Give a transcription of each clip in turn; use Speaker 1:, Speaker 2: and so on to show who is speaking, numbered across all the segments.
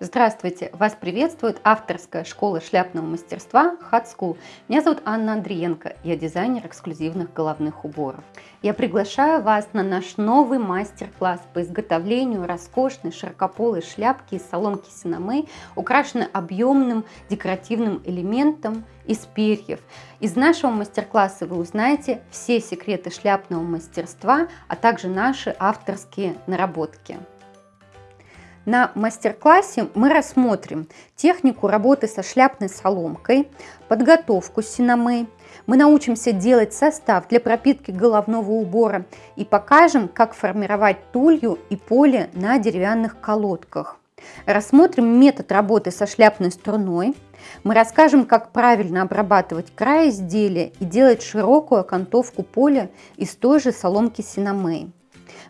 Speaker 1: Здравствуйте! Вас приветствует авторская школа шляпного мастерства Hat School. Меня зовут Анна Андриенко, я дизайнер эксклюзивных головных уборов. Я приглашаю вас на наш новый мастер-класс по изготовлению роскошной широкополой шляпки из соломки синамы, украшенной объемным декоративным элементом из перьев. Из нашего мастер-класса вы узнаете все секреты шляпного мастерства, а также наши авторские наработки. На мастер-классе мы рассмотрим технику работы со шляпной соломкой, подготовку синамы, мы научимся делать состав для пропитки головного убора и покажем, как формировать тулью и поле на деревянных колодках. Рассмотрим метод работы со шляпной струной. Мы расскажем, как правильно обрабатывать край изделия и делать широкую окантовку поля из той же соломки синамей.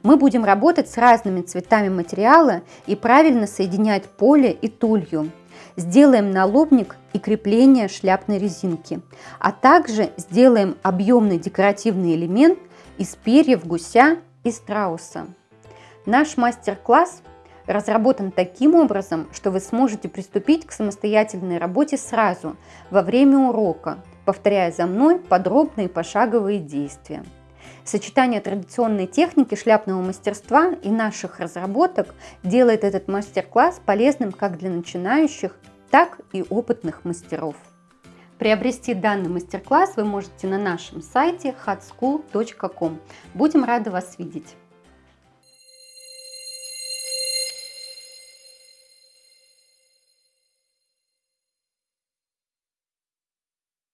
Speaker 1: Мы будем работать с разными цветами материала и правильно соединять поле и тулью. Сделаем налобник и крепление шляпной резинки, а также сделаем объемный декоративный элемент из перьев гуся и страуса. Наш мастер-класс разработан таким образом, что вы сможете приступить к самостоятельной работе сразу, во время урока, повторяя за мной подробные пошаговые действия. Сочетание традиционной техники шляпного мастерства и наших разработок делает этот мастер-класс полезным как для начинающих, так и опытных мастеров. Приобрести данный мастер-класс вы можете на нашем сайте hatschool.com. Будем рады вас видеть!